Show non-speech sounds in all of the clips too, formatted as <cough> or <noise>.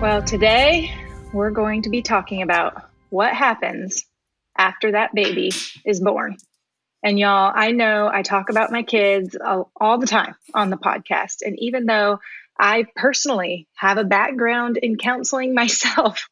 Well, today we're going to be talking about what happens after that baby is born. And y'all, I know I talk about my kids all the time on the podcast. And even though I personally have a background in counseling <laughs> myself.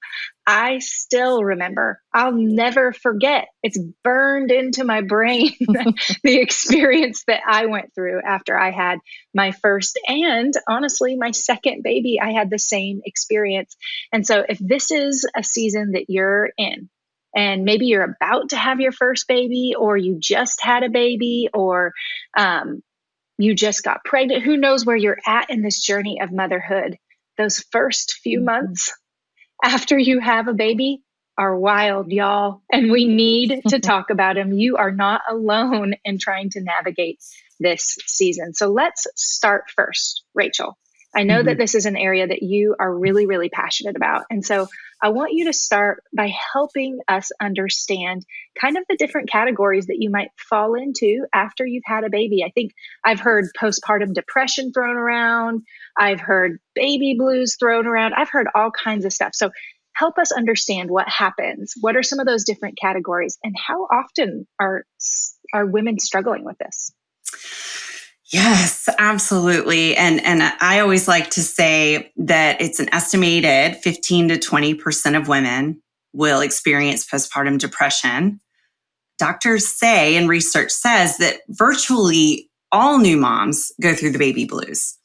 I still remember. I'll never forget. It's burned into my brain <laughs> the experience that I went through after I had my first and honestly, my second baby. I had the same experience. And so, if this is a season that you're in, and maybe you're about to have your first baby, or you just had a baby, or um, you just got pregnant. Who knows where you're at in this journey of motherhood? Those first few mm-hmm. months after you have a baby are wild, y'all. And we need to <laughs> talk about them. You are not alone in trying to navigate this season. So let's start first, Rachel. I know mm-hmm. that this is an area that you are really, really passionate about. And so I want you to start by helping us understand kind of the different categories that you might fall into after you've had a baby. I think I've heard postpartum depression thrown around, I've heard baby blues thrown around, I've heard all kinds of stuff. So help us understand what happens. What are some of those different categories and how often are are women struggling with this? Yes, absolutely. And and I always like to say that it's an estimated 15 to 20% of women will experience postpartum depression. Doctors say and research says that virtually all new moms go through the baby blues.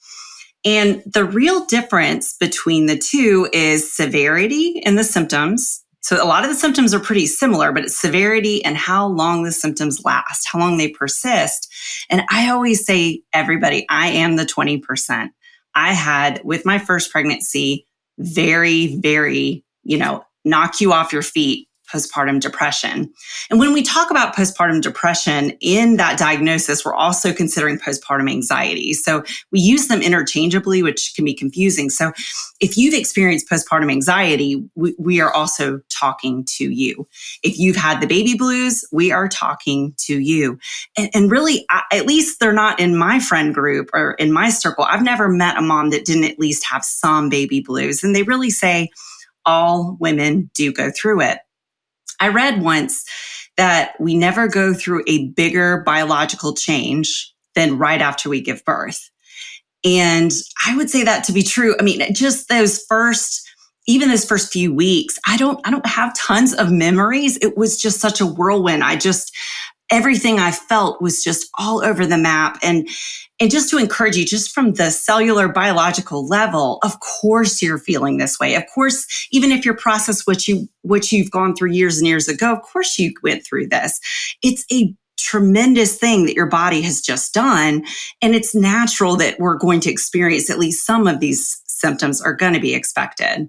And the real difference between the two is severity in the symptoms so a lot of the symptoms are pretty similar, but it's severity and how long the symptoms last, how long they persist. And I always say, everybody, I am the 20%. I had with my first pregnancy, very, very, you know, knock you off your feet postpartum depression. And when we talk about postpartum depression in that diagnosis, we're also considering postpartum anxiety. So we use them interchangeably, which can be confusing. So if you've experienced postpartum anxiety, we, we are also talking to you. If you've had the baby blues, we are talking to you. And, and really, I, at least they're not in my friend group or in my circle. I've never met a mom that didn't at least have some baby blues. And they really say, all women do go through it. I read once that we never go through a bigger biological change than right after we give birth. And I would say that to be true. I mean, just those first even those first few weeks, I don't I don't have tons of memories. It was just such a whirlwind. I just everything I felt was just all over the map and and just to encourage you, just from the cellular biological level, of course you're feeling this way. Of course, even if your process what you what you've gone through years and years ago, of course you went through this. It's a tremendous thing that your body has just done. And it's natural that we're going to experience at least some of these symptoms are going to be expected.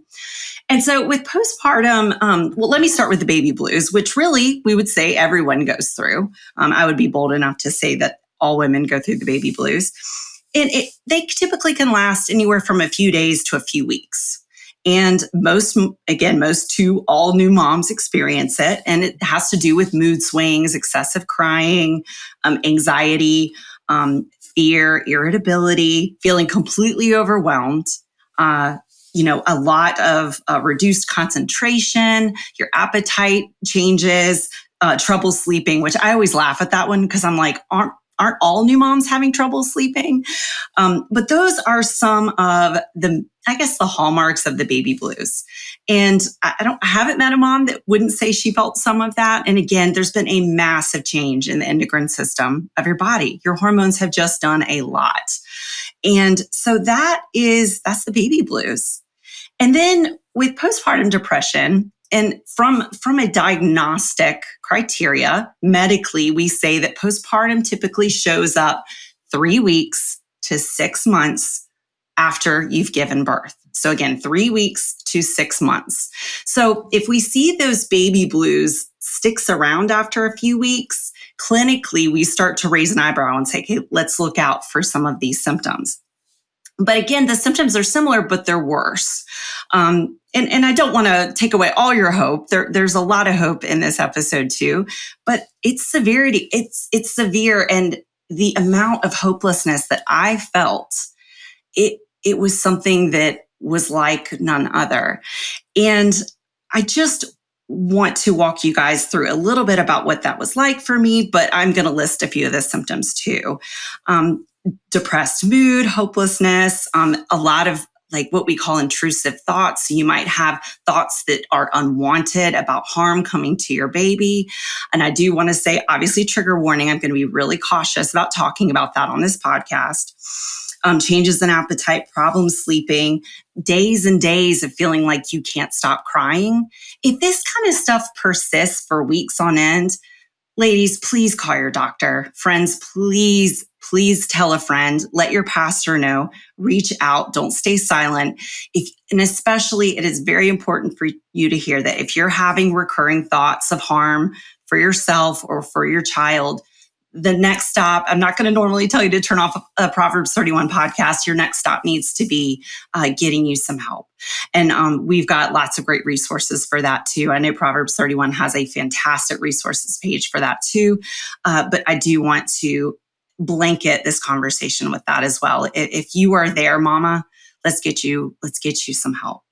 And so with postpartum, um, well, let me start with the baby blues, which really we would say everyone goes through. Um, I would be bold enough to say that all women go through the baby blues. And it, they typically can last anywhere from a few days to a few weeks. And most, again, most to all new moms experience it. And it has to do with mood swings, excessive crying, um, anxiety, um, fear, irritability, feeling completely overwhelmed, uh, you know, a lot of uh, reduced concentration, your appetite changes, uh, trouble sleeping, which I always laugh at that one because I'm like, aren't aren't all new moms having trouble sleeping. Um, but those are some of the, I guess, the hallmarks of the baby blues. And I, don't, I haven't met a mom that wouldn't say she felt some of that. And again, there's been a massive change in the endocrine system of your body. Your hormones have just done a lot. And so that is, that's the baby blues. And then with postpartum depression, and from, from a diagnostic criteria, medically, we say that postpartum typically shows up three weeks to six months after you've given birth. So again, three weeks to six months. So if we see those baby blues sticks around after a few weeks, clinically, we start to raise an eyebrow and say, okay, let's look out for some of these symptoms. But again, the symptoms are similar, but they're worse. Um, and, and I don't want to take away all your hope. There, there's a lot of hope in this episode too, but it's severity. It's, it's severe. And the amount of hopelessness that I felt, it, it was something that was like none other. And I just want to walk you guys through a little bit about what that was like for me, but I'm going to list a few of the symptoms too. Um, depressed mood, hopelessness, um, a lot of like what we call intrusive thoughts. You might have thoughts that are unwanted about harm coming to your baby. And I do want to say, obviously, trigger warning. I'm going to be really cautious about talking about that on this podcast. Um, changes in appetite, problems sleeping, days and days of feeling like you can't stop crying. If this kind of stuff persists for weeks on end, ladies, please call your doctor. Friends, please please tell a friend, let your pastor know, reach out, don't stay silent. If, and especially, it is very important for you to hear that if you're having recurring thoughts of harm for yourself or for your child, the next stop, I'm not going to normally tell you to turn off a Proverbs 31 podcast. Your next stop needs to be uh, getting you some help. And um, we've got lots of great resources for that too. I know Proverbs 31 has a fantastic resources page for that too. Uh, but I do want to blanket this conversation with that as well. If you are there, mama, let's get you, let's get you some help.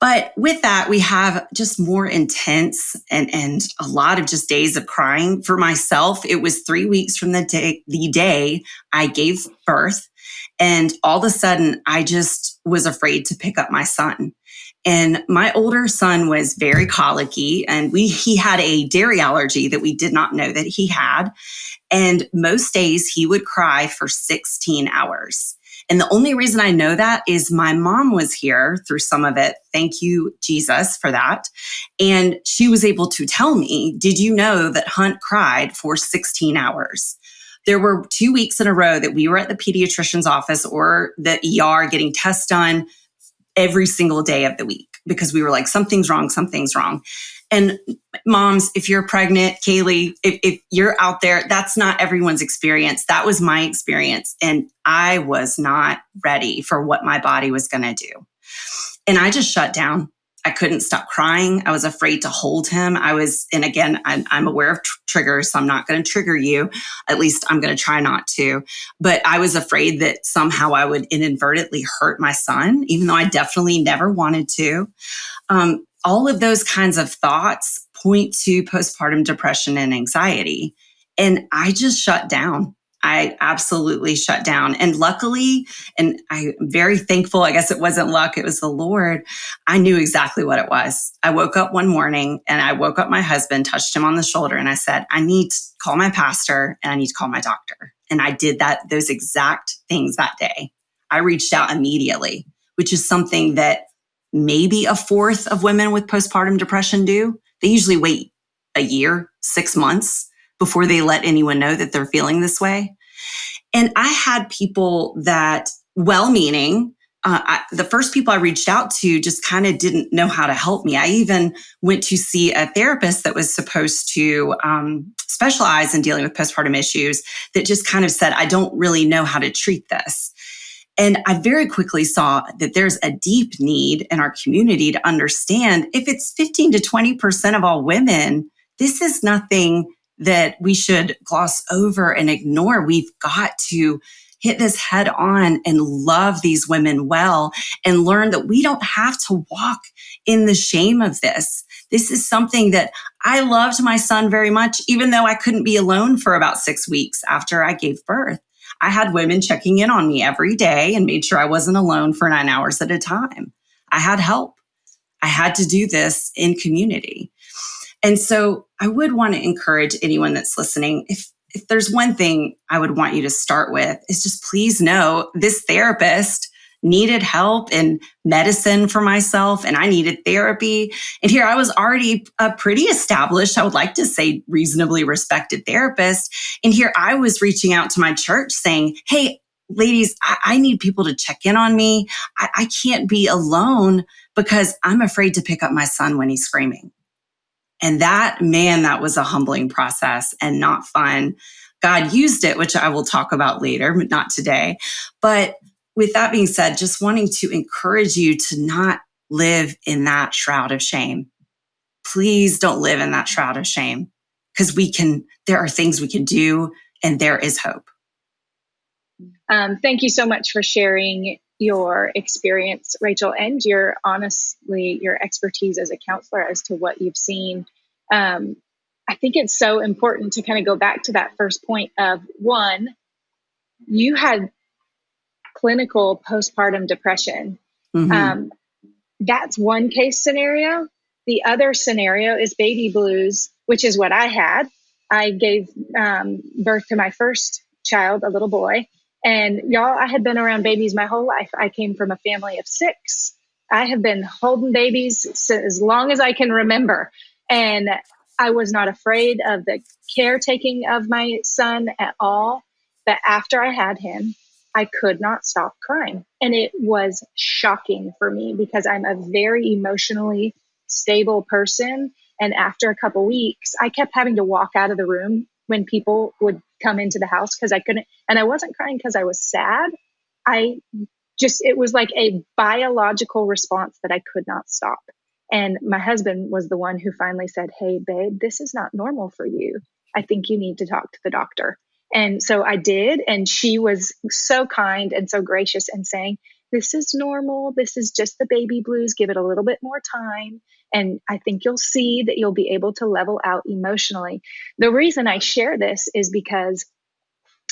But with that, we have just more intense and, and a lot of just days of crying. For myself, it was three weeks from the day, the day I gave birth. And all of a sudden, I just was afraid to pick up my son. And my older son was very colicky and we, he had a dairy allergy that we did not know that he had. And most days he would cry for 16 hours. And the only reason I know that is my mom was here through some of it. Thank you, Jesus, for that. And she was able to tell me, Did you know that Hunt cried for 16 hours? There were two weeks in a row that we were at the pediatrician's office or the ER getting tests done every single day of the week because we were like, something's wrong, something's wrong. And moms, if you're pregnant, Kaylee, if, if you're out there, that's not everyone's experience. That was my experience. And I was not ready for what my body was going to do. And I just shut down. I couldn't stop crying. I was afraid to hold him. I was, and again, I'm, I'm aware of tr- triggers, so I'm not going to trigger you. At least I'm going to try not to. But I was afraid that somehow I would inadvertently hurt my son, even though I definitely never wanted to. Um, all of those kinds of thoughts point to postpartum depression and anxiety. And I just shut down. I absolutely shut down. And luckily, and I'm very thankful, I guess it wasn't luck, it was the Lord. I knew exactly what it was. I woke up one morning and I woke up my husband, touched him on the shoulder, and I said, I need to call my pastor and I need to call my doctor. And I did that, those exact things that day. I reached out immediately, which is something that maybe a fourth of women with postpartum depression do. They usually wait a year, six months before they let anyone know that they're feeling this way. And I had people that, well meaning, uh, the first people I reached out to just kind of didn't know how to help me. I even went to see a therapist that was supposed to um, specialize in dealing with postpartum issues that just kind of said, I don't really know how to treat this. And I very quickly saw that there's a deep need in our community to understand if it's 15 to 20% of all women, this is nothing that we should gloss over and ignore. We've got to hit this head on and love these women well and learn that we don't have to walk in the shame of this. This is something that I loved my son very much, even though I couldn't be alone for about six weeks after I gave birth. I had women checking in on me every day and made sure I wasn't alone for nine hours at a time. I had help. I had to do this in community. And so I would want to encourage anyone that's listening if if there's one thing I would want you to start with is just please know this therapist needed help and medicine for myself and I needed therapy. And here I was already a pretty established, I would like to say reasonably respected therapist. And here I was reaching out to my church saying, Hey, ladies, I, I need people to check in on me. I, I can't be alone because I'm afraid to pick up my son when he's screaming. And that, man, that was a humbling process and not fun. God used it, which I will talk about later, but not today. But with that being said, just wanting to encourage you to not live in that shroud of shame. Please don't live in that shroud of shame because we can, there are things we can do and there is hope. Um, thank you so much for sharing your experience, Rachel, and your honestly your expertise as a counselor as to what you've seen. Um, I think it's so important to kind of go back to that first point of one, you had clinical postpartum depression. Mm-hmm. Um, that's one case scenario. The other scenario is baby blues, which is what I had. I gave um, birth to my first child, a little boy. And y'all, I had been around babies my whole life. I came from a family of six. I have been holding babies as long as I can remember. And I was not afraid of the caretaking of my son at all. But after I had him, I could not stop crying. And it was shocking for me because I'm a very emotionally stable person. And after a couple weeks, I kept having to walk out of the room when people would come into the house because I couldn't, and I wasn't crying because I was sad. I just, it was like a biological response that I could not stop. And my husband was the one who finally said, Hey, babe, this is not normal for you. I think you need to talk to the doctor. And so I did. And she was so kind and so gracious and saying, This is normal. This is just the baby blues. Give it a little bit more time. And I think you'll see that you'll be able to level out emotionally. The reason I share this is because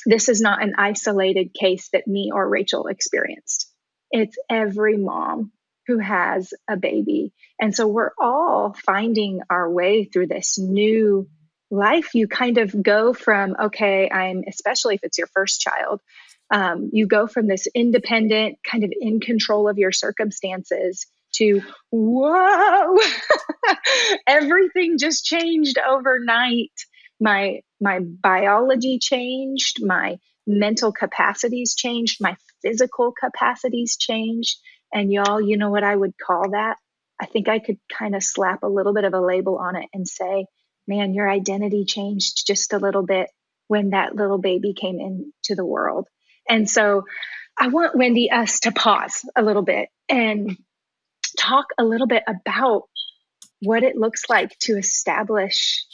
this is not an isolated case that me or Rachel experienced. It's every mom who has a baby. And so we're all finding our way through this new life. You kind of go from, okay, I'm, especially if it's your first child, um, you go from this independent, kind of in control of your circumstances to whoa <laughs> everything just changed overnight my my biology changed my mental capacities changed my physical capacities changed and y'all you know what i would call that i think i could kind of slap a little bit of a label on it and say man your identity changed just a little bit when that little baby came into the world. And so i want wendy us to pause a little bit and talk a little bit about what it looks like to establish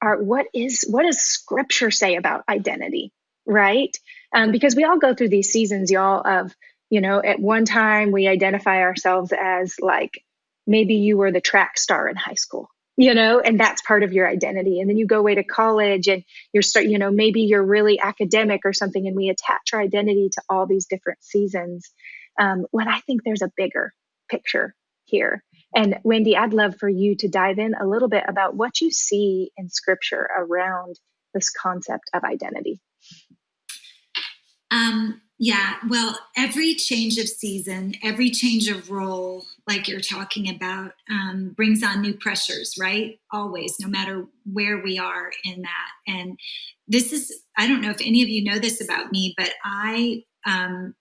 our what is what does scripture say about identity right? Um, because we all go through these seasons y'all of you know at one time we identify ourselves as like maybe you were the track star in high school you know and that's part of your identity and then you go away to college and you're start you know maybe you're really academic or something and we attach our identity to all these different seasons um, when i think there's a bigger picture here. And Wendy, I'd love for you to dive in a little bit about what you see in scripture around this concept of identity. Um, yeah, well, every change of season, every change of role, like you're talking about, um, brings on new pressures, right? Always, no matter where we are in that. And this is, I don't know if any of you know this about me, but I um,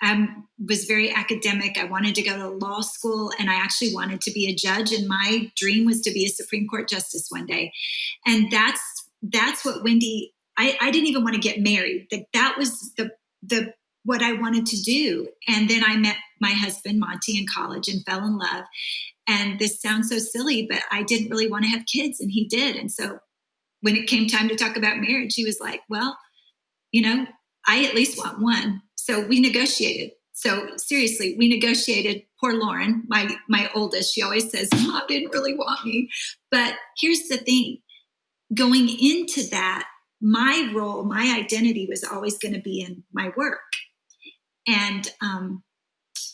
I was very academic. I wanted to go to law school and I actually wanted to be a judge. And my dream was to be a Supreme Court justice one day. And that's that's what Wendy, I, I didn't even want to get married. That that was the the what I wanted to do. And then I met my husband, Monty, in college and fell in love. And this sounds so silly, but I didn't really want to have kids, and he did. And so when it came time to talk about marriage, he was like, Well, you know, I at least want one. So we negotiated. So seriously, we negotiated. Poor Lauren, my my oldest, she always says, "Mom didn't really want me." But here's the thing: going into that, my role, my identity was always going to be in my work, and um,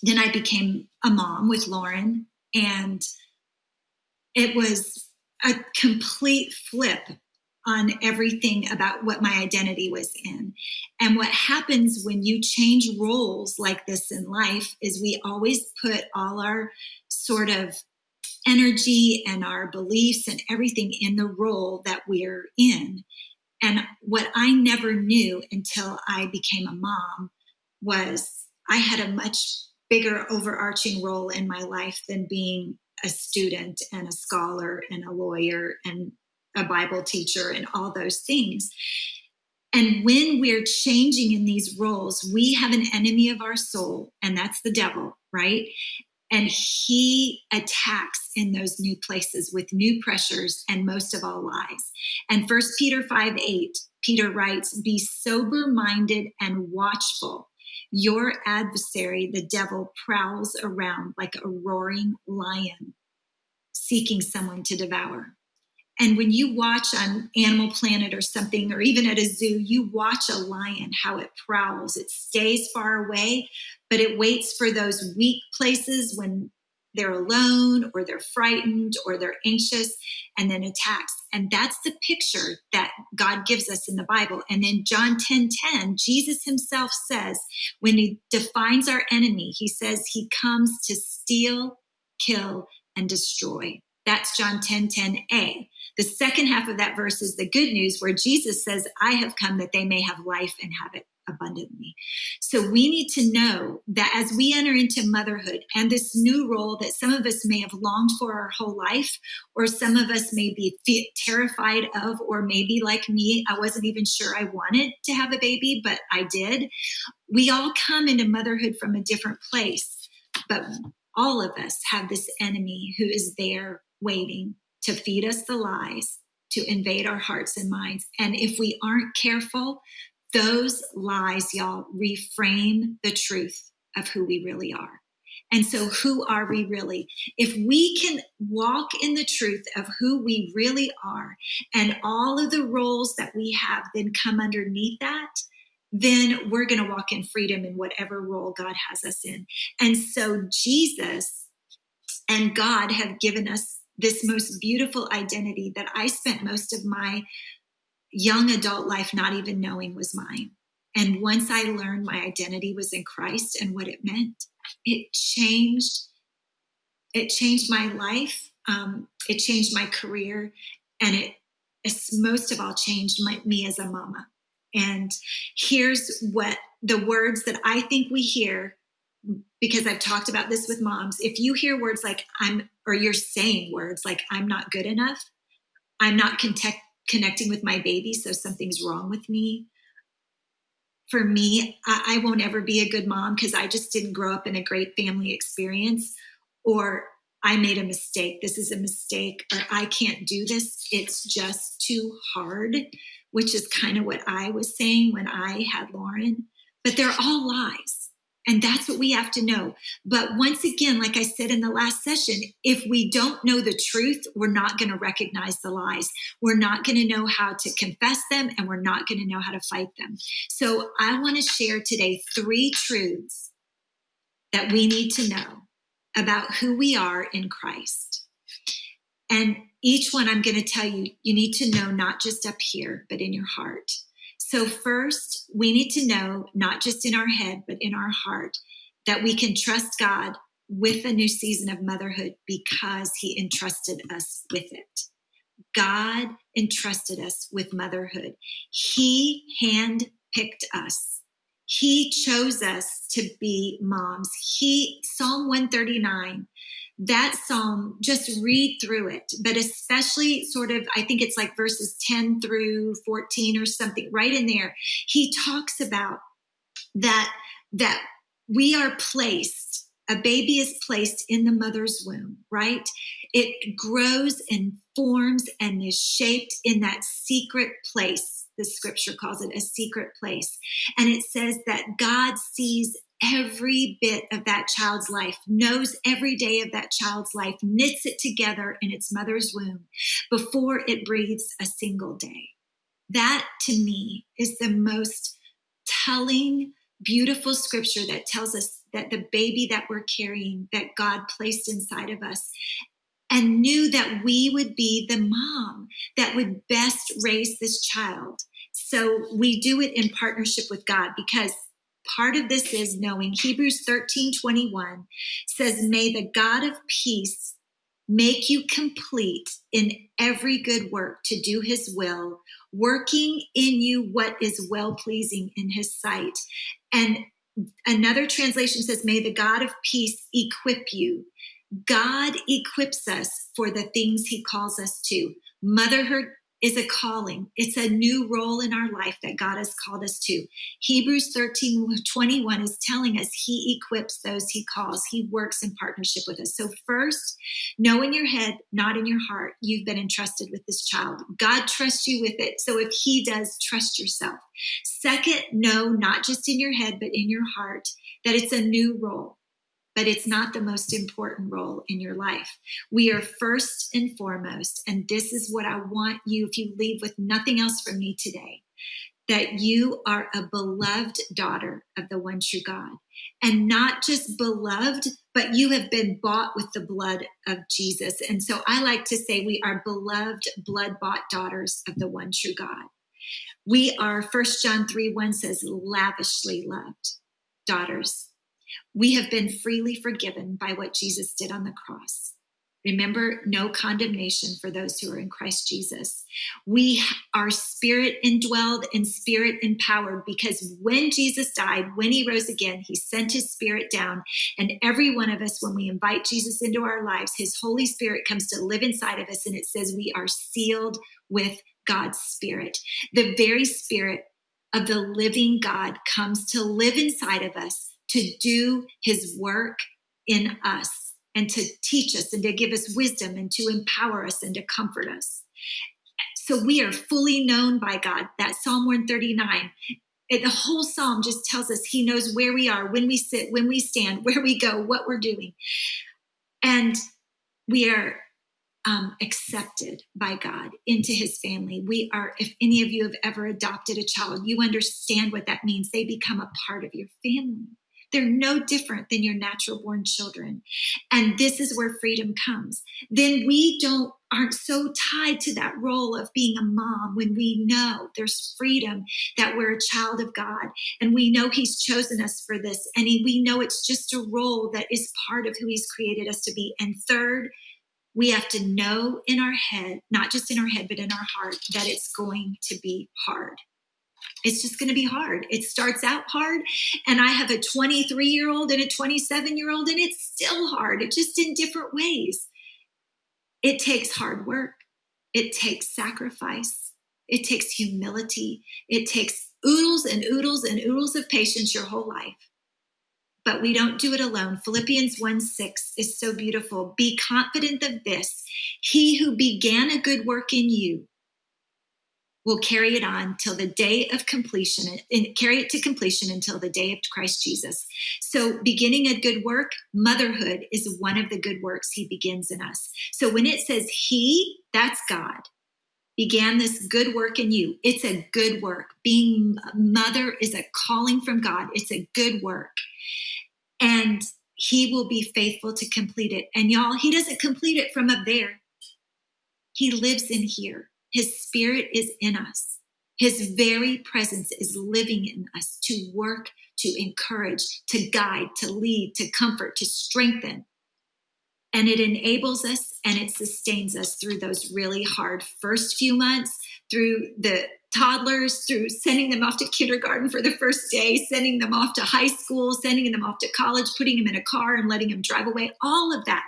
then I became a mom with Lauren, and it was a complete flip on everything about what my identity was in. And what happens when you change roles like this in life is we always put all our sort of energy and our beliefs and everything in the role that we're in. And what I never knew until I became a mom was I had a much bigger overarching role in my life than being a student and a scholar and a lawyer and a Bible teacher and all those things. And when we're changing in these roles, we have an enemy of our soul, and that's the devil, right? And he attacks in those new places with new pressures and most of all lies. And First Peter 5 8, Peter writes, Be sober minded and watchful. Your adversary, the devil, prowls around like a roaring lion, seeking someone to devour. And when you watch on Animal Planet or something, or even at a zoo, you watch a lion, how it prowls. It stays far away, but it waits for those weak places when they're alone or they're frightened or they're anxious and then attacks. And that's the picture that God gives us in the Bible. And then John 10 10, Jesus himself says, when he defines our enemy, he says he comes to steal, kill, and destroy. That's John 10 10a. The second half of that verse is the good news where Jesus says, I have come that they may have life and have it abundantly. So we need to know that as we enter into motherhood and this new role that some of us may have longed for our whole life, or some of us may be terrified of, or maybe like me, I wasn't even sure I wanted to have a baby, but I did. We all come into motherhood from a different place, but all of us have this enemy who is there waiting to feed us the lies, to invade our hearts and minds. And if we aren't careful, those lies, y'all, reframe the truth of who we really are. And so, who are we really? If we can walk in the truth of who we really are and all of the roles that we have then come underneath that, then we're going to walk in freedom in whatever role God has us in. And so, Jesus and God have given us this most beautiful identity that I spent most of my young adult life not even knowing was mine. And once I learned my identity was in Christ and what it meant, it changed. It changed my life. Um, it changed my career, and it, most of all changed my, me as a mama. And here's what the words that I think we hear because I've talked about this with moms. If you hear words like I'm, or you're saying words like I'm not good enough, I'm not connecting with my baby, so something's wrong with me. For me, I, I won't ever be a good mom because I just didn't grow up in a great family experience, or I made a mistake. This is a mistake, or I can't do this. It's just too hard, which is kind of what I was saying when I had Lauren. But they're all lies. And that's what we have to know. But once again, like I said in the last session, if we don't know the truth, we're not going to recognize the lies. We're not going to know how to confess them and we're not going to know how to fight them. So I want to share today three truths that we need to know about who we are in Christ. And each one I'm going to tell you, you need to know not just up here, but in your heart. So, first, we need to know, not just in our head, but in our heart, that we can trust God with a new season of motherhood because He entrusted us with it. God entrusted us with motherhood. He handpicked us. He chose us to be moms. He, Psalm 139 that psalm, just read through it, but especially sort of, I think it's like verses 10 through 14 or something, right in there. He talks about that, that we are placed, a baby is placed in the mother's womb, right? It grows and forms and is shaped in that secret place. The scripture calls it a secret place. And it says that God sees every bit of that child's life, knows every day of that child's life, knits it together in its mother's womb before it breathes a single day. That to me is the most telling, beautiful scripture that tells us that the baby that we're carrying, that God placed inside of us, and knew that we would be the mom that would best raise this child. So we do it in partnership with God because part of this is knowing Hebrews 13 21 says, May the God of peace make you complete in every good work to do his will, working in you what is well pleasing in his sight. And another translation says, May the God of peace equip you. God equips us for the things he calls us to. Motherhood is a calling. It's a new role in our life that God has called us to. Hebrews 13 21 is telling us He equips those He calls, He works in partnership with us. So, first, know in your head, not in your heart, you've been entrusted with this child. God trusts you with it. So, if He does, trust yourself. Second, know not just in your head, but in your heart that it's a new role but it's not the most important role in your life. We are first and foremost, and this is what I want you, if you leave with nothing else from me today, that you are a beloved daughter of the one true God. And not just beloved, but you have been bought with the blood of Jesus. And so I like to say we are beloved, blood bought daughters of the one true God. We are, First John 3 1 says, lavishly loved daughters we have been freely forgiven by what Jesus did on the cross. Remember, no condemnation for those who are in Christ Jesus. We are spirit indwelled and spirit empowered because when Jesus died, when he rose again, he sent his spirit down. And every one of us, when we invite Jesus into our lives, his Holy Spirit comes to live inside of us. And it says we are sealed with God's spirit. The very spirit of the living God comes to live inside of us to do his work in us and to teach us and to give us wisdom and to empower us and to comfort us. So we are fully known by God. That Psalm 139 it, the whole psalm just tells us he knows where we are, when we sit, when we stand, <laughs> where we go, what we're doing. And we are um, accepted by God into his family. We are, if any of you have ever adopted a child, you understand what that means. They become a part of your family. They're no different than your natural born children. And this is where freedom comes. Then we don't aren't so tied to that role of being a mom when we know there's freedom that we're a child of God and we know he's chosen us for this and he, we know it's just a role that is part of who he's created us to be. And third, we have to know in our head, not just in our head, but in our heart, that it's going to be hard it's just going to be hard. It starts out hard, and I have a 23 year old and a 27 year old, and it's still hard. It's just in different ways. It takes hard work, it takes sacrifice, it takes humility, it takes oodles and oodles and oodles of patience your whole life. But we don't do it alone. Philippians 1 6 is so beautiful. Be confident of this He who began a good work in you will carry it on till the day of completion and carry it to completion until the day of Christ Jesus. So, beginning a good work, motherhood is one of the good works he begins in us. So, when it says he, that's God, began this good work in you, it's a good work. Being a mother is a calling from God, it's a good work. And he will be faithful to complete it. And y'all, he doesn't complete it from up there, he lives in here. His spirit is in us. His very presence is living in us to work, to encourage, to guide, to lead, to comfort, to strengthen. And it enables us and it sustains us through those really hard first few months, through the toddlers, through sending them off to kindergarten for the first day, sending them off to high school, sending them off to college, putting them in a car and letting them drive away. All of that,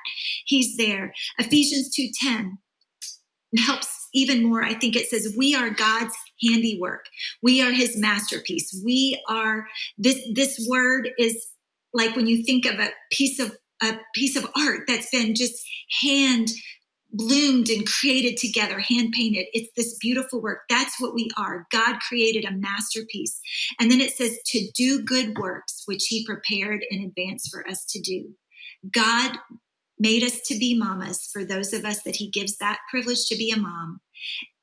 he's there. Ephesians 2:10 helps even more, I think it says, we are God's handiwork. We are his masterpiece. We are this this word is like when you think of a piece of a piece of art that's been just hand bloomed and created together, hand painted. It's this beautiful work. That's what we are. God created a masterpiece. And then it says to do good works, which he prepared in advance for us to do. God made us to be mamas for those of us that he gives that privilege to be a mom.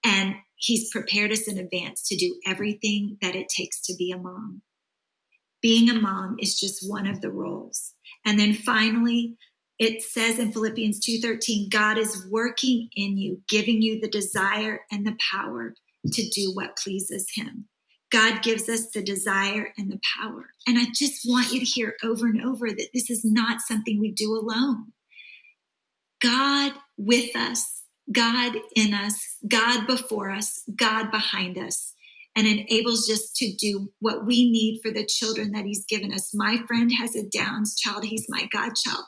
And he's prepared us in advance to do everything that it takes to be a mom. Being a mom is just one of the roles. And then finally, it says in Philippians 2:13, God is working in you, giving you the desire and the power to do what pleases him. God gives us the desire and the power. And I just want you to hear over and over that this is not something we do alone. God with us, God in us, God before us, God behind us, and enables us to do what we need for the children that He's given us. My friend has a Downs child, he's my godchild.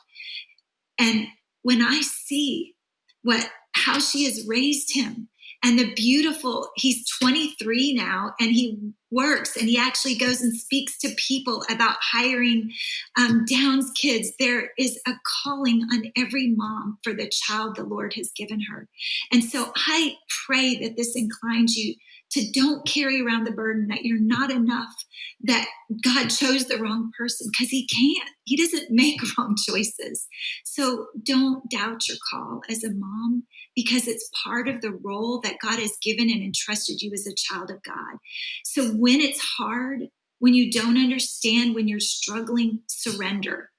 And when I see what how she has raised him and the beautiful he's 23 now and he works and he actually goes and speaks to people about hiring um, downs kids. There is a calling on every mom for the child the lord has given her. And so i pray that this inclines you to don't carry around the burden that you're not enough, that God chose the wrong person because He can't. He doesn't <laughs> make wrong choices. So don't doubt your call as a mom because it's part of the role that God has given and entrusted you as a child of God. So when it's hard, when you don't understand, when you're struggling, surrender.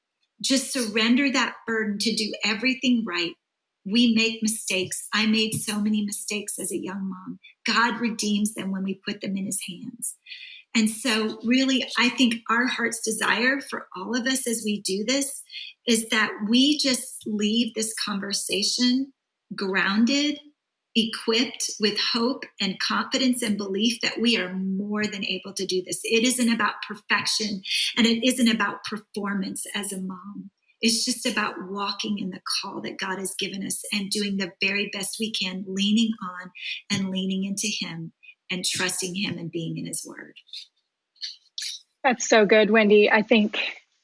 Just surrender that burden to do everything right we make mistakes. I made so many mistakes as a young mom. God redeems them when we put them in his hands. And so, really, I think our heart's desire for all of us as we do this is that we just leave this conversation grounded, equipped with hope and confidence and belief that we are more than able to do this. It isn't about perfection and it isn't about performance as a mom. It's just about walking in the call that God has given us and doing the very best we can, leaning on and leaning into Him and trusting Him and being in His Word. That's so good, Wendy. I think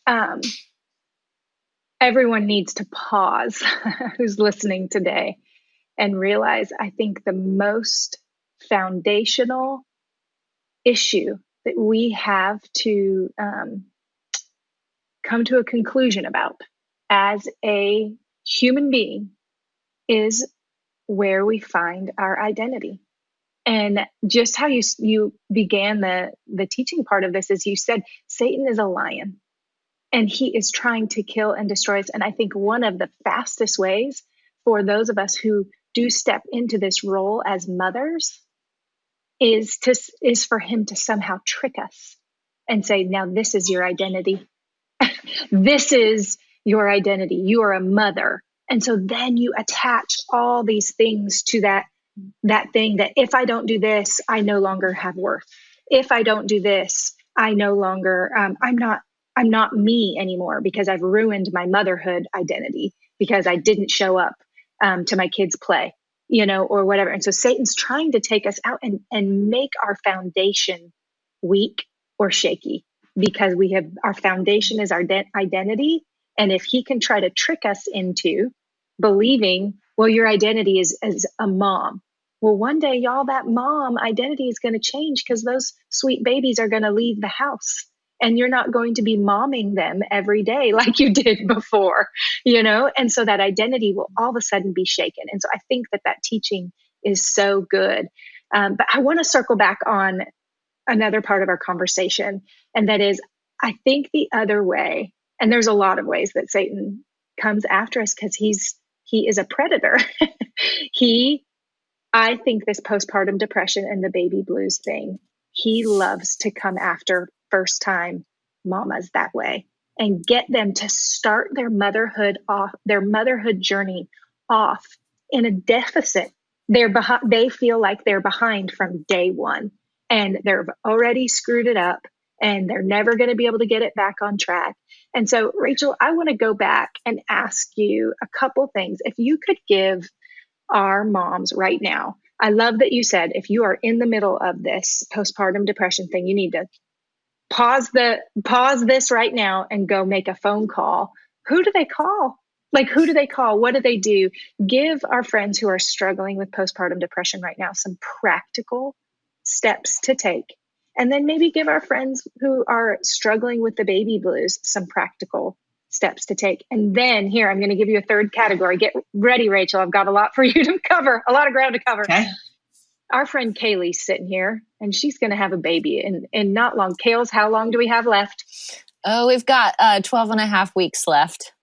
um, everyone needs to pause <laughs> who's listening today and realize I think the most foundational issue that we have to um, come to a conclusion about as a human being is where we find our identity. And just how you you began the the teaching part of this is you said satan is a lion and he is trying to kill and destroy us. And i think one of the fastest ways for those of us who do step into this role as mothers is to is for him to somehow trick us and say now this is your identity this is your identity. You are a mother. And so then you attach all these things to that that thing that if I don't do this, I no longer have worth. If I don't do this, I no longer um, I'm not I'm not me anymore because I've ruined my motherhood identity because I didn't show up um, to my kids' play, you know, or whatever. And so Satan's trying to take us out and and make our foundation weak or shaky because we have our foundation is our de- identity. And if he can try to trick us into believing well your identity is as a mom. Well one day y'all that mom identity is going to change because those sweet babies are going to leave the house. And you're not going to be momming them every day <laughs> like you did before you know? And so that identity will all of a sudden be shaken. And so i think that that teaching is so good. Um, but i want to circle back on another part of our conversation. And that is, I think the other way, and there's a lot of ways that Satan comes after us because he's he is a predator. <laughs> he I think this postpartum depression and the baby blues thing, he loves to come after first time mamas that way and get them to start their motherhood off, their motherhood journey off in a deficit. They're behind, they feel like they're behind from day one and they've already screwed it up and they're never going to be able to get it back on track. And so, Rachel, I want to go back and ask you a couple things. If you could give our moms right now, I love that you said if you are in the middle of this postpartum depression thing, you need to pause the pause this right now and go make a phone call. Who do they call? Like who do they call? What do they do? Give our friends who are struggling with postpartum depression right now some practical steps to take. And then maybe give our friends who are struggling with the baby blues some practical steps to take. And then here, I'm going to give you a third category. Get ready, Rachel. I've got a lot for you to <laughs> cover, a lot of ground to cover. Okay. Our friend Kaylee's sitting here and she's going to have a baby in, in not long. Kales, how long do we have left? Oh, we've got uh, 12 and a half weeks left.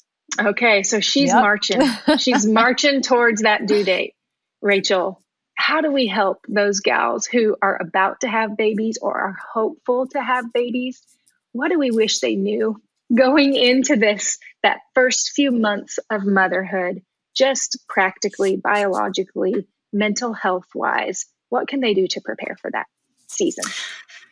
Okay. So she's yep. marching. she's <laughs> marching towards that due date. Rachel, how do we help those gals who are about to have babies or are hopeful to have babies? What do we wish they knew going into this, that first few months of motherhood, just practically, biologically, mental health wise? What can they do to prepare for that season?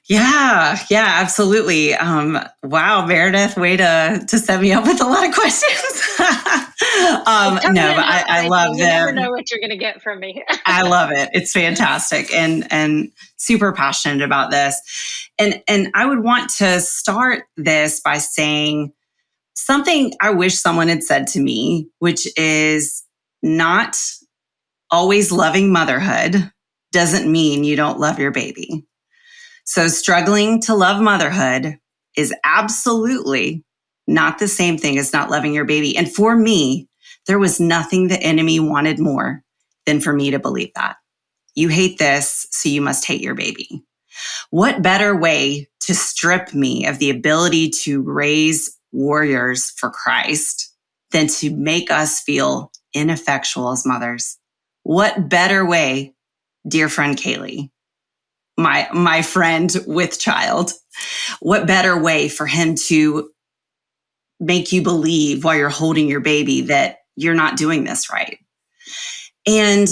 Yeah, yeah, absolutely. Um, wow, Meredith, way to to set me up with a lot of <laughs> questions. <laughs> um, no, but I, I love you them. never know what you're going to get from me. <laughs> I love it. It's fantastic and and super passionate about this. And and I would want to start this by saying something I wish someone had said to me, which is not always loving motherhood doesn't mean you don't love your baby. So struggling to love motherhood is absolutely not the same thing as not loving your baby. And for me, there was nothing the enemy wanted more than for me to believe that. You hate this, so you must hate your baby. What better way to strip me of the ability to raise warriors for Christ than to make us feel ineffectual as mothers? What better way, dear friend Kaylee, my, my friend with child, what better way for him to make you believe while you're holding your baby that you're not doing this right? And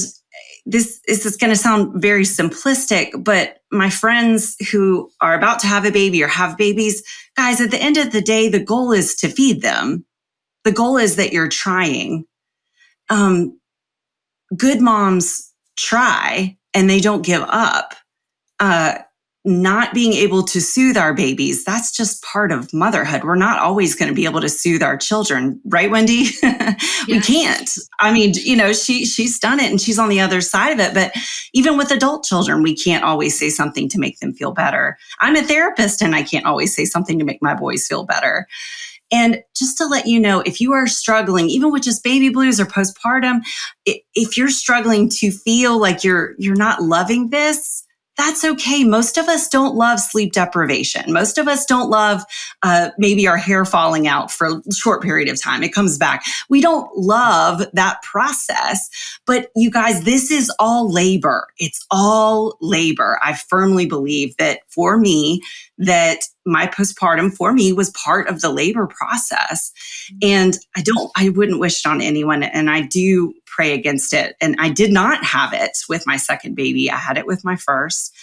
this, this is going to sound very simplistic, but my friends who are about to have a baby or have babies, guys, at the end of the day, the goal is to feed them. The goal is that you're trying. Um, good moms try and they don't give up. Uh, not being able to soothe our babies, that's just part of motherhood. We're not always going to be able to soothe our children, right, Wendy? <laughs> we can't. I mean, you know, she she's done it and she's on the other side of it. But even with adult children, we can't always say something to make them feel better. I'm a therapist and I can't always say something to make my boys feel better. And just to let you know, if you are struggling, even with just baby blues or postpartum, if you're struggling to feel like you're you're not loving this, that's okay. Most of us don't love sleep deprivation. Most of us don't love uh, maybe our hair falling out for a short period of time. It comes back. We don't love that process. But you guys, this is all labor. It's all labor. I firmly believe that for me, that my postpartum for me was part of the labor process. And I don't, I wouldn't wish it on anyone. And I do pray against it. And I did not have it with my second baby. I had it with my first.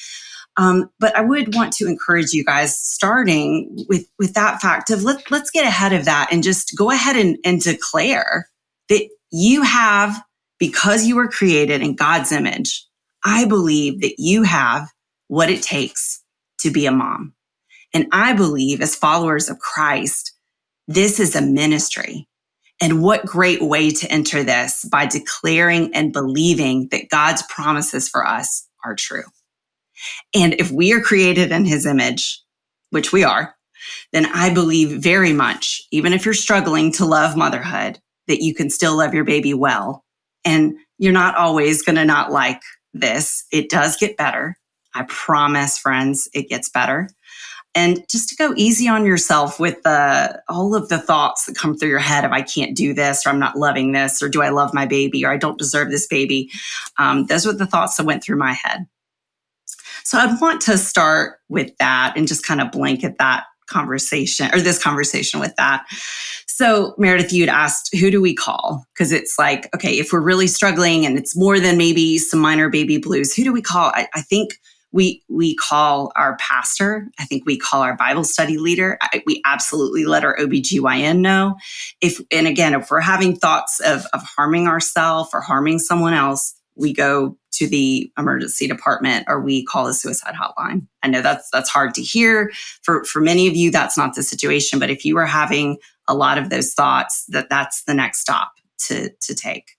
Um, but I would want to encourage you guys, starting with with that fact of let let's get ahead of that and just go ahead and, and declare that you have because you were created in God's image. I believe that you have what it takes to be a mom. And I believe as followers of Christ, this is a ministry. And what great way to enter this by declaring and believing that God's promises for us are true. And if we are created in his image, which we are, then I believe very much, even if you're struggling to love motherhood, that you can still love your baby well. And you're not always going to not like this. It does get better. I promise, friends, it gets better and just to go easy on yourself with the all of the thoughts that come through your head of I can't do this or I'm not loving this or do I love my baby or I don't deserve this baby. Um, those were the thoughts that went through my head. So I'd want to start with that and just kind of blanket that conversation or this conversation with that. So Meredith, you'd asked, who do we call? Because it's like, okay, if we're really struggling and it's more than maybe some minor baby blues, who do we call? I, I think we we call our pastor. I think we call our bible study leader. I, we absolutely let our obgyn know. If and again if we're having thoughts of, of harming ourselves or harming someone else we go to the emergency department or we call the suicide hotline. I know that's that's hard to hear. For for many of you that's not the situation but if you are having a lot of those thoughts that that's the next stop to to take.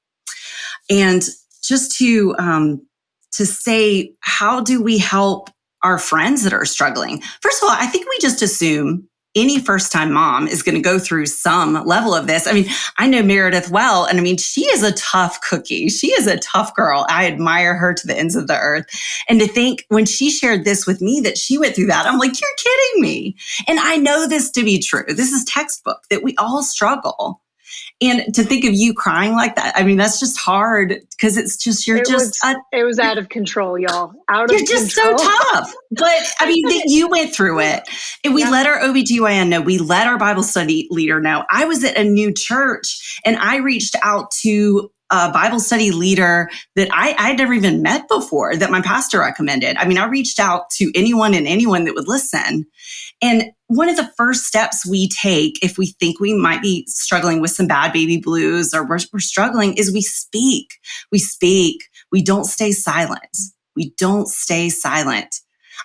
And just to um, to say, how do we help our friends that are struggling? First of all, I think we just assume any first time mom is going to go through some level of this. I mean, I know Meredith well, and I mean, she is a tough cookie. She is a tough girl. I admire her to the ends of the earth. And to think when she shared this with me that she went through that, I'm like, you're kidding me. And I know this to be true. This is textbook that we all struggle. And to think of you crying like that, I mean, that's just hard because it's just, you're it just, was, a, it was out of control, y'all. Out you're of just control. so tough. But I mean, that you went through it. And we yeah. let our OBGYN know, we let our Bible study leader know. I was at a new church and I reached out to a Bible study leader that I, I'd never even met before that my pastor recommended. I mean, I reached out to anyone and anyone that would listen. And one of the first steps we take if we think we might be struggling with some bad baby blues or we're, we're struggling is we speak. We speak. We don't stay silent. We don't stay silent.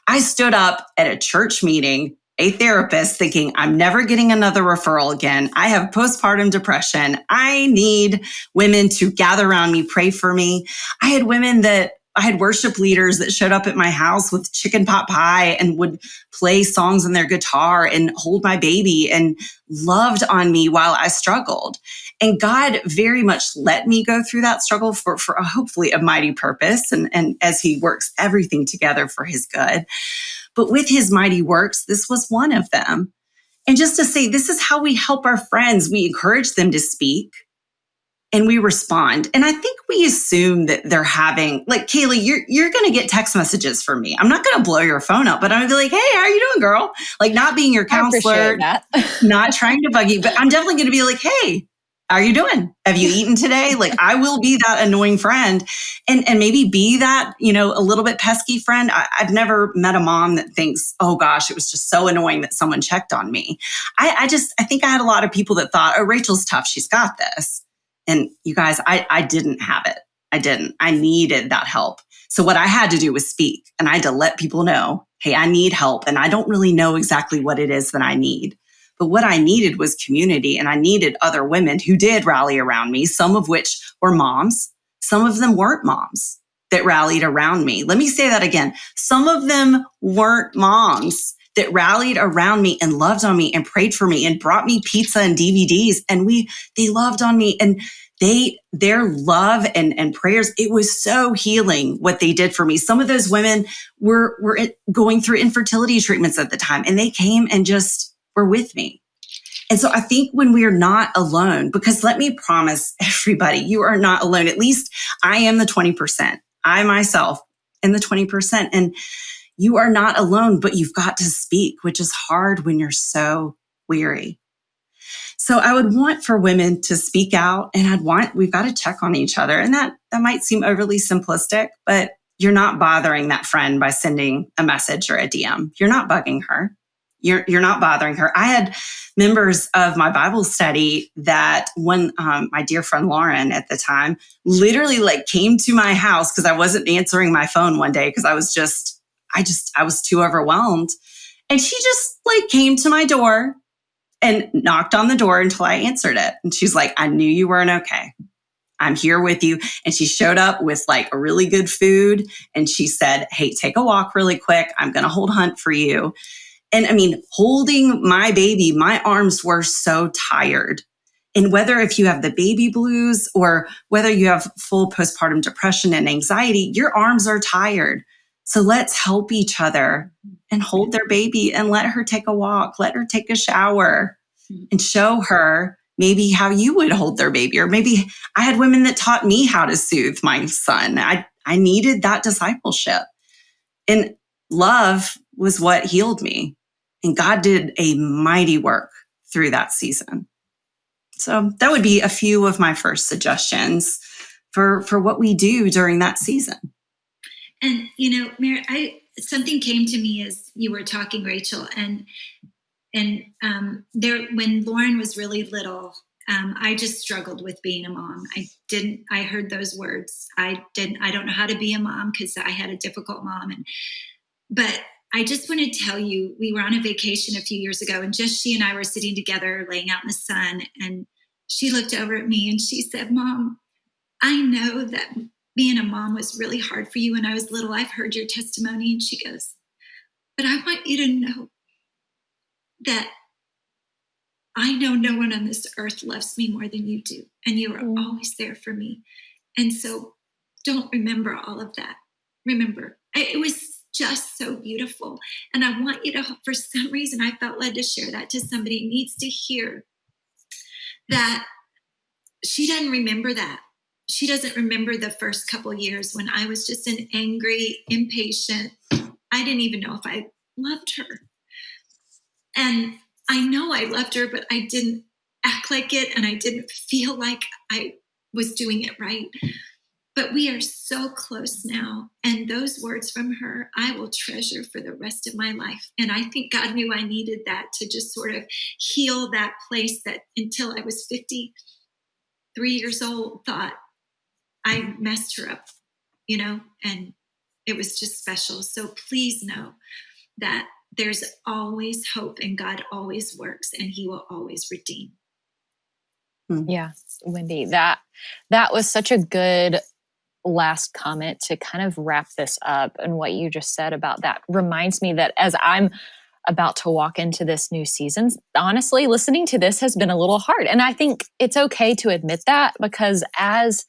I stood up at a church meeting, a therapist, thinking, I'm never getting another referral again. I have postpartum depression. I need women to gather around me, pray for me. I had women that I had worship leaders that showed up at my house with chicken pot pie and would play songs on their guitar and hold my baby and loved on me while I struggled. And God very much let me go through that struggle for, for a, hopefully a mighty purpose and, and as he works everything together for his good. But with his mighty works, this was one of them. And just to say, this is how we help our friends. We encourage them to speak and we respond. And I think we assume that they're having, like, Kaylee, you're, you're going to get text messages from me. I'm not going to blow your phone up, but I'm going to be like, hey, how are you doing, girl? Like, not being your counselor, <laughs> not trying to bug you, but I'm definitely going to be like, hey, how are you doing? Have you eaten today? Like I will be that annoying friend and, and maybe be that, you know, a little bit pesky friend. I, have never met a mom that thinks, oh gosh, it was just so annoying that someone checked on me. I, I just, I think I had a lot of people that thought, oh, Rachel's tough. She's got this. And you guys, I, I didn't have it. I didn't. I needed that help. So what I had to do was speak and I had to let people know, hey, I need help and I don't really know exactly what it is that I need. But what I needed was community and I needed other women who did rally around me, some of which were moms. Some of them weren't moms that rallied around me. Let me say that again. Some of them weren't moms that rallied around me and loved on me and prayed for me and brought me pizza and DVDs and we they loved on me and they their love and and prayers it was so healing what they did for me. Some of those women were were going through infertility treatments at the time and they came and just were with me. And so i think when we are not alone because let me promise everybody you are not alone. At least i am the 20% i myself am the 20% and you are not alone, but you've got to speak, which is hard when you're so weary. So I would want for women to speak out and I'd want, we've got to check on each other. And that, that might seem overly simplistic, but you're not bothering that friend by sending a message or a DM. You're not bugging her. You're, you're not bothering her. I had members of my Bible study that when um, my dear friend Lauren at the time literally like came to my house because I wasn't answering my phone one day because I was just I just, I was too overwhelmed. And she just like came to my door and knocked on the door until I answered it. And she's like, I knew you weren't okay. I'm here with you. And she showed up with like a really good food. And she said, Hey, take a walk really quick. I'm going to hold hunt for you. And I mean, holding my baby, my arms were so tired. And whether if you have the baby blues or whether you have full postpartum depression and anxiety, your arms are tired. So let's help each other and hold their baby and let her take a walk, let her take a shower mm-hmm. and show her maybe how you would hold their baby. Or maybe I had women that taught me how to soothe my son. I, I needed that discipleship. And love was what healed me. And God did a mighty work through that season. So that would be a few of my first suggestions for, for what we do during that season. And you know, Mary, I something came to me as you were talking, Rachel, and and um, there when Lauren was really little, um, I just struggled with being a mom. I didn't. I heard those words. I didn't. I don't know how to be a mom because I had a difficult mom, and but I just want to tell you, we were on a vacation a few years ago, and just she and I were sitting together, laying out in the sun, and she looked over at me and she said, "Mom, I know that being a mom was really hard for you when I was little. I've heard your testimony. And she goes, But I want you to know that I know no one on this earth loves me more than you do. And you are mm. always there for me. And so don't remember all of that. Remember, it was just so beautiful. And I want you to, for some reason, I felt led to share that to somebody needs to hear that she doesn't remember that she doesn't remember the first couple years when I was just an angry, impatient. I didn't even know if I loved her. And I know I loved her, but I didn't act like it and I didn't feel like I was doing it right. but we are so close now. And those words from her, I will treasure for the rest of my life. And I think God knew I needed that to just sort of heal that place that until I was 53 years old, thought I messed her up, you know, and it was just special. So please know that there's always hope and God always works and he will always redeem. Hmm. Yeah, Wendy, that that was such a good last comment to kind of wrap this up and what you just said about that reminds me that as I'm about to walk into this new season, honestly, listening to this has been a little hard. And I think it's okay to admit that because as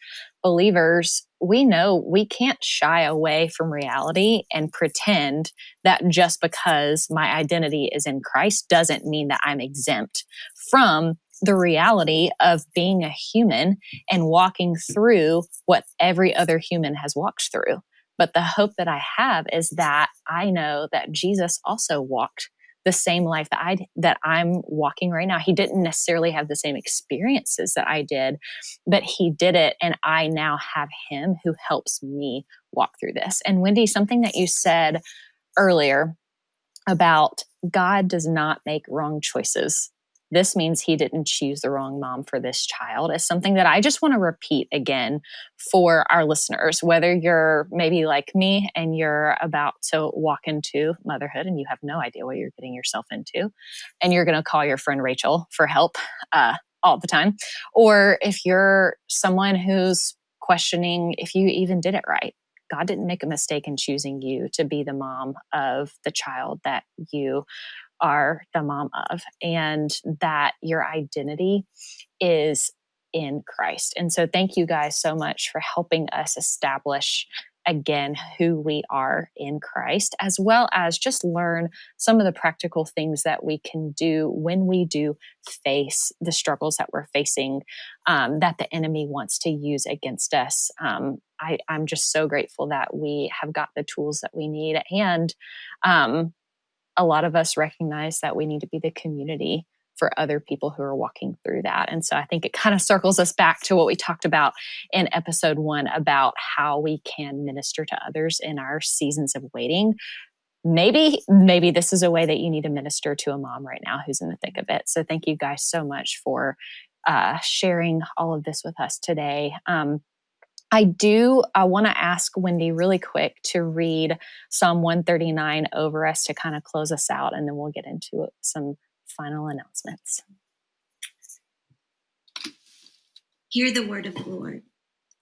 believers, we know we can't shy away from reality and pretend that just because my identity is in Christ doesn't mean that I'm exempt from the reality of being a human and walking through what every other human has walked through. But the hope that I have is that I know that Jesus also walked the same life that I that I'm walking right now. He didn't necessarily have the same experiences that I did, but he did it and I now have him who helps me walk through this. And Wendy, something that you said earlier about God does not make wrong choices this means he didn't choose the wrong mom for this child is something that I just want to repeat again for our listeners. Whether you're maybe like me and you're about to walk into motherhood and you have no idea what you're getting yourself into, and you're going to call your friend Rachel for help uh, all the time, or if you're someone who's questioning if you even did it right. God didn't make a mistake in choosing you to be the mom of the child that you are the mom of, and that your identity is in Christ. And so, thank you guys so much for helping us establish again who we are in Christ, as well as just learn some of the practical things that we can do when we do face the struggles that we're facing um, that the enemy wants to use against us. Um, I, am just so grateful that we have got the tools that we need and um, a lot of us recognize that we need to be the community for other people who are walking through that. And so I think it kind of circles us back to what we talked about in episode one about how we can minister to others in our seasons of waiting. Maybe, maybe this is a way that you need to minister to a mom right now who's in the thick of it. So thank you guys so much for uh, sharing all of this with us today. Um, I do I want to ask Wendy really quick to read Psalm 139 over us to kind of close us out, and then we'll get into some final announcements. Hear the word of the Lord.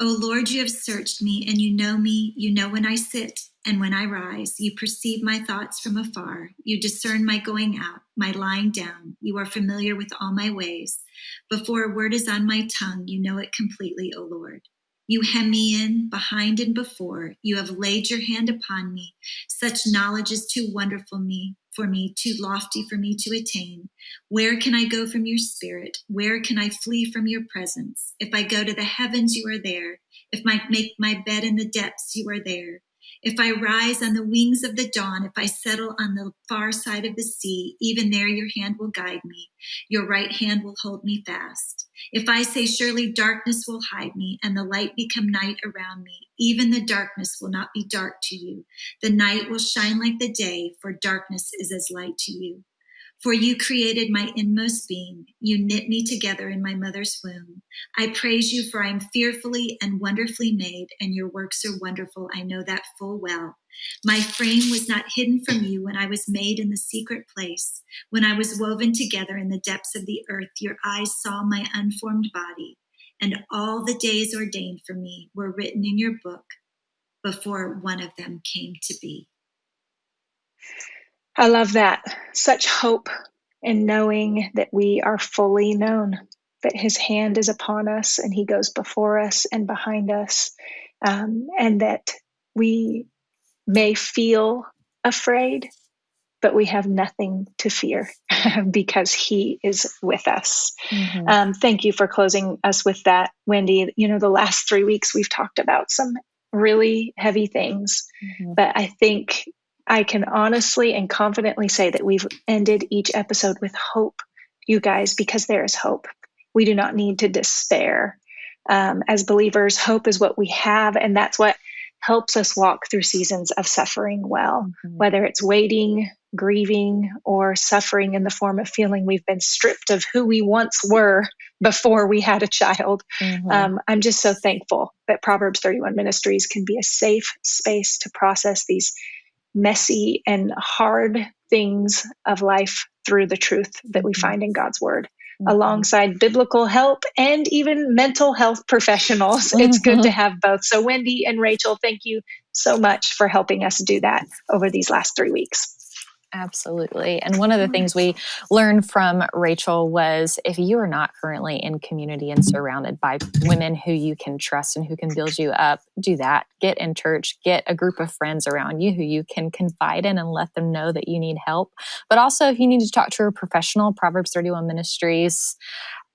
O Lord, you have searched me, and you know me. You know when I sit and when I rise. You perceive my thoughts from afar. You discern my going out, my lying down. You are familiar with all my ways. Before a word is on my tongue, you know it completely, O Lord. You hem me in behind and before. You have laid your hand upon me. Such knowledge is too wonderful me for me, too lofty for me to attain. Where can I go from your spirit? Where can I flee from your presence? If I go to the heavens, you are there. If I make my bed in the depths, you are there. If I rise on the wings of the dawn, if I settle on the far side of the sea, even there your hand will guide me. Your right hand will hold me fast. If I say, Surely darkness will hide me, and the light become night around me, even the darkness will not be dark to you. The night will shine like the day, for darkness is as light to you. For you created my inmost being. You knit me together in my mother's womb. I praise you, for I am fearfully and wonderfully made, and your works are wonderful. I know that full well. My frame was not hidden from you when I was made in the secret place. When I was woven together in the depths of the earth, your eyes saw my unformed body, and all the days ordained for me were written in your book before one of them came to be. I love that. Such hope in knowing that we are fully known, that His hand is upon us and He goes before us and behind us, um, and that we may feel afraid, but we have nothing to fear <laughs> because He is with us. Mm-hmm. Um, thank you for closing us with that, Wendy. You know, the last three weeks we've talked about some really heavy things, mm-hmm. but I think I can honestly and confidently say that we've ended each episode with hope, you guys, because there is hope. We do not need to despair. Um, as believers, hope is what we have, and that's what helps us walk through seasons of suffering well, mm-hmm. whether it's waiting, grieving, or suffering in the form of feeling we've been stripped of who we once were before we had a child. Mm-hmm. Um, I'm just so thankful that Proverbs 31 Ministries can be a safe space to process these messy and hard things of life through the truth that we mm-hmm. find in God's Word. Mm-hmm. Alongside biblical help and even mental health professionals. Mm-hmm. It's good to mm-hmm. have both. So, Wendy and Rachel, thank you so much for helping us do that over these last three weeks. Absolutely. And one of the things we learned from Rachel was if you are not currently in community and surrounded by women who you can trust and who can build you up, do that. Get in church, get a group of friends around you who you can confide in and let them know that you need help. But also, if you need to talk to a professional, Proverbs 31 Ministries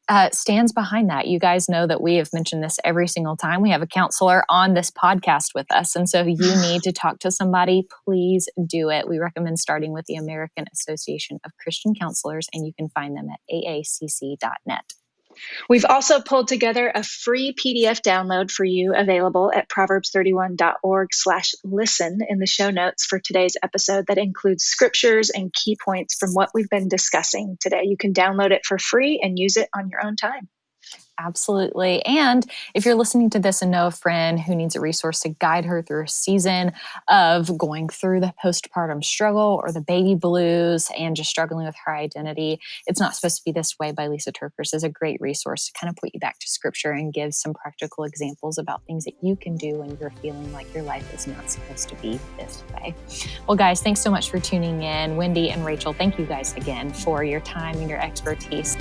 uh, stands behind that. You guys know that we have mentioned this every single time. We have a counselor on this podcast with us. And so if you <sighs> need to talk to somebody, please do it. We recommend starting with the American Association of Christian Counselors, and you can find them at aacc.net. We've also pulled together a free PDF download for you available at proverbs31.org slash listen in the show notes for today's episode that includes scriptures and key points from what we've been discussing today. You can download it for free and use it on your own time. Absolutely. And if you're listening to this and know a friend who needs a resource to guide her through a season of going through the postpartum struggle or the baby blues and just struggling with her identity, It's Not Supposed to Be This Way by Lysa TerKeurst is a great resource to kind of put you back to scripture and give some practical examples about things that you can do when you're feeling like your life is not supposed to be this way. Well, guys, thanks so much for tuning in. Wendy and Rachel, thank you guys again for your time and your expertise.